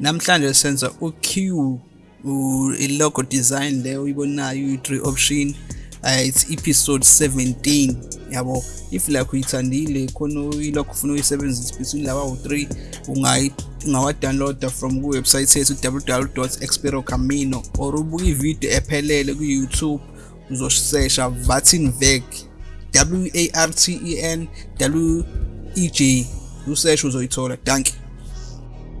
namhlanje senza u-q i-logo design le uyibonayo uyi-three option uh, it's episode 17 yabo if like uyithandile khona ilokho ufuna uyisebenzisa between laba u-3 ungawa-downloada from kuwebsite yethu www experocamino or ubuka ividiyo ephelele ku-youtube uzosesha vatin veg w a r t e n w e j usesha uzoyithola. Danke